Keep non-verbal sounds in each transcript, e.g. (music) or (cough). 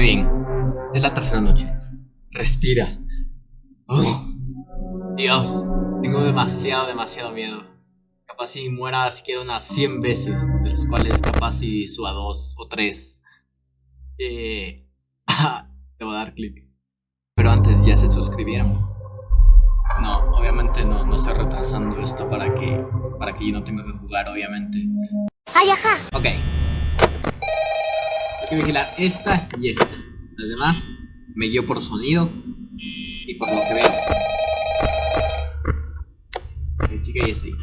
Muy bien. Es la tercera noche. Respira. Dios, tengo demasiado, demasiado miedo. Capaz si muera siquiera unas 100 veces, de las cuales capaz si suba dos o tres. Eh, (laughs) debo dar clic. Pero antes ya se suscribieron. No, obviamente no, no estoy retrasando esto para que, para que yo no tenga que jugar, obviamente. ¡Ay, ajá! Ok. Que vigilar esta y esta. Las demás me guío por sonido y por lo que veo. Ok, chica y así.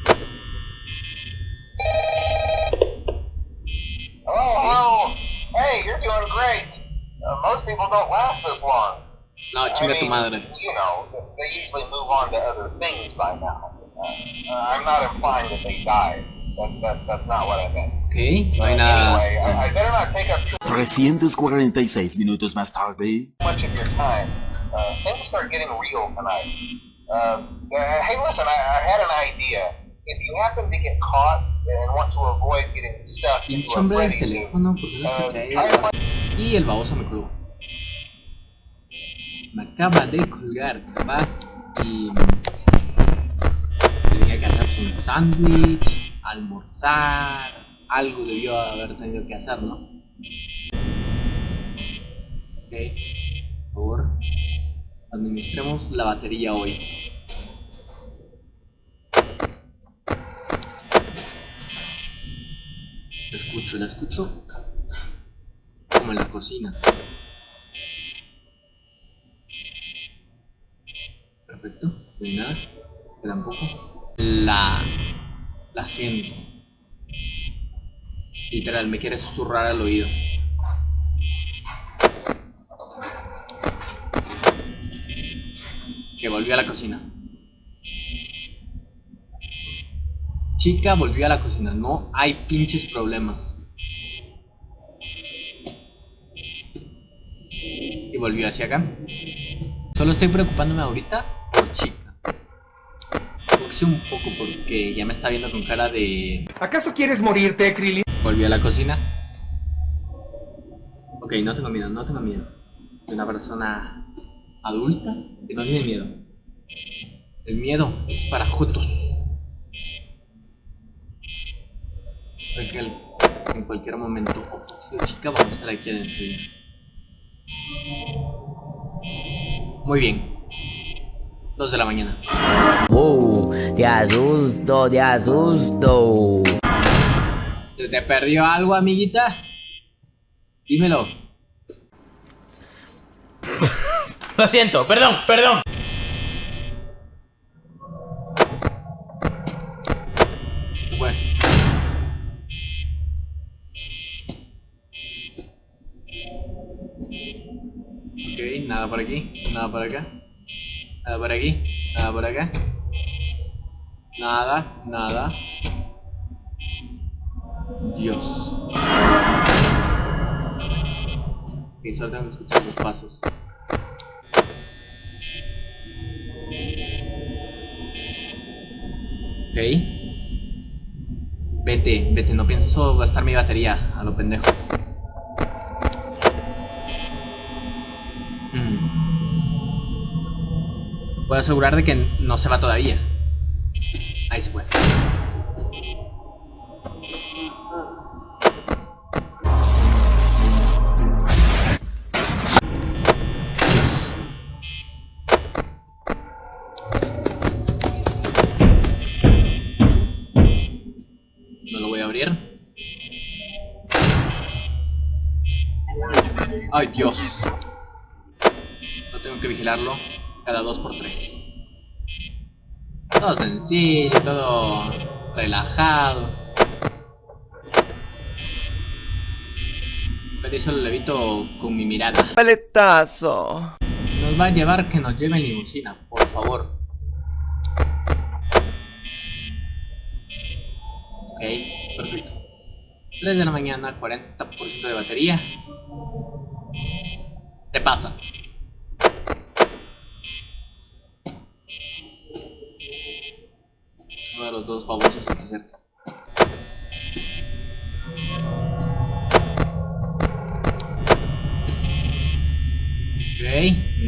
Hello. Hey, you're doing great. Most people don't last this long. No, chinga tu madre. You know, they usually move on to other things by now. Uh, I'm not implying that they died. That, that, that's not what I meant. Ok, no Uh, hay nada. anyway, I, I better not take up too 346 minutos más tarde. time. Uh, things are getting real tonight. Uh, hey, listen, I, I had an idea. If you happen to get caught and want to avoid getting stuck Pinche into a hombre del teléfono, porque no se uh, cae. Y el baboso me colgó. Me acaba de colgar, capaz. Y. Tenía que hacerse un sándwich, almorzar. Algo debió haber tenido que hacer, ¿no? Ok. Por favor. Administremos la batería hoy. La escucho, la escucho. Como en la cocina. Perfecto, no hay nada. Queda un poco. La. La siento. Literal, me quiere susurrar al oído. Que volvió a la cocina. Chica volvió a la cocina. No hay pinches problemas. Y volvió hacia acá. Solo estoy preocupándome ahorita por chica. Boxeo un poco porque ya me está viendo con cara de... ¿Acaso quieres morirte, Krillin? Volvió a la cocina. Ok, no tengo miedo, no tengo miedo. De una persona adulta que no tiene miedo. El miedo es para jotos. En cualquier momento, o chica, vamos a estar aquí adentro ya. Muy bien. 2 de la mañana. Wow, te asusto, te asusto. ¿Se te perdió algo, amiguita? Dímelo. Lo siento, perdón, perdón. Bueno. Ok, nada por aquí, nada por acá. Nada por aquí, nada por acá. Nada, nada. Dios. Que escuchar sus pasos. Ok. Vete, vete, no pienso gastar mi batería a lo pendejo. Mm. Puedo asegurar de que no se va todavía. Dios. No tengo que vigilarlo cada 2 por 3 Todo sencillo, todo relajado. Pero solo lo evito con mi mirada. Paletazo. Nos va a llevar que nos lleve en limusina, por favor. Ok, perfecto. 3 de la mañana, 40% de batería. Te pasa. Uno de los dos babosos aquí cerca.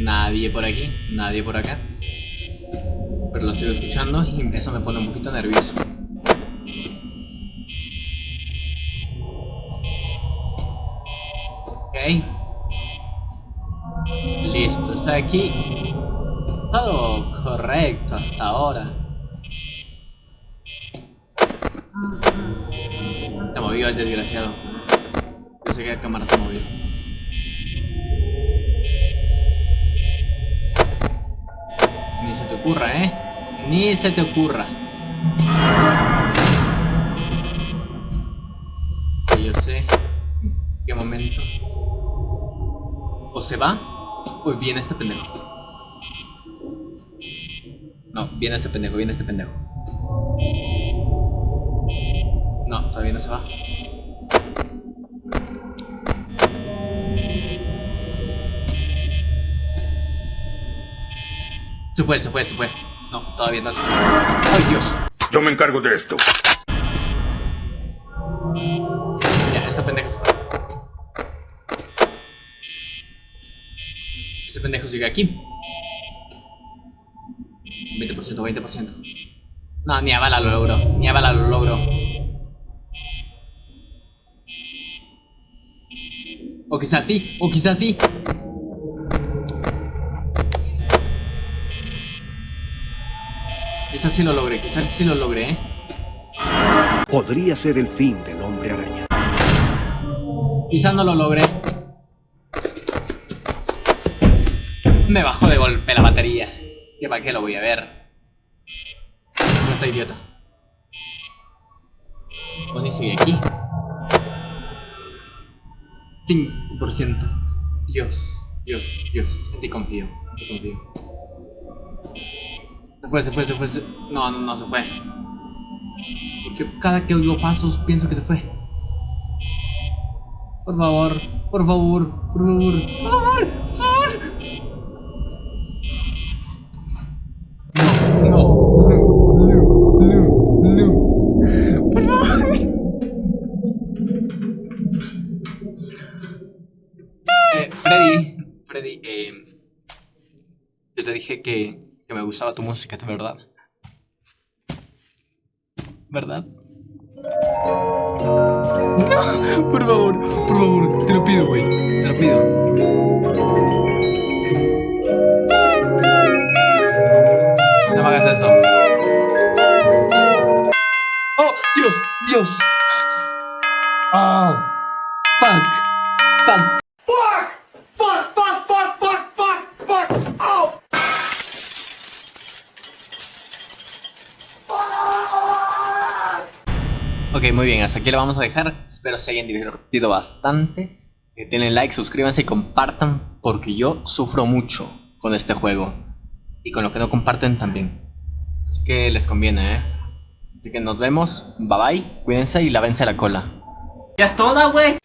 Nadie por aquí, nadie por acá. Pero lo sigo escuchando y eso me pone un poquito nervioso. Ok. Listo, está Todo correcto hasta ahora. Se movió el desgraciado. Yo sé que la cámara se movió. Ni se te ocurra, ¿eh? Ni se te ocurra. Yo sé en qué momento. O se va, o viene este pendejo. No, viene este pendejo, viene este pendejo. No, todavía no se va. Se fue, se fue, se fue. No, todavía no se fue. ¡Ay, Dios! Yo me encargo de esto. Ya, esta pendeja se fue. Ese pendejo sigue aquí. 20%, 20%. No, ni a bala lo logró. Ni a bala lo logró. O quizás sí, o quizás sí. Quizás sí lo logré, quizás sí lo logré, ¿eh? Podría ser el fin del hombre araña. Quizás no lo logré. Me bajó de golpe la batería. ¿Que para qué lo voy a ver? No está idiota. Bonnie sigue aquí. 5%. Dios, Dios, Dios. En ti confío. En ti confío. Se fue, se fue, se fue. se- No, no, no se fue. Porque cada que oigo pasos pienso que se fue. Por favor, por favor, por favor, por favor. Yo te dije que, que me gustaba tu música, ¿de verdad? ¿Verdad? No, por favor, por favor, te lo pido, güey, te lo pido. No me hagas eso. ¡Oh, Dios, Dios! Ok, muy bien, hasta aquí lo vamos a dejar. Espero se hayan divertido bastante. Que tienen like, suscríbanse y compartan. Porque yo sufro mucho con este juego. Y con lo que no comparten también. Así que les conviene, ¿eh? Así que nos vemos. Bye bye. Cuídense y lávense la cola. Ya es toda, güey.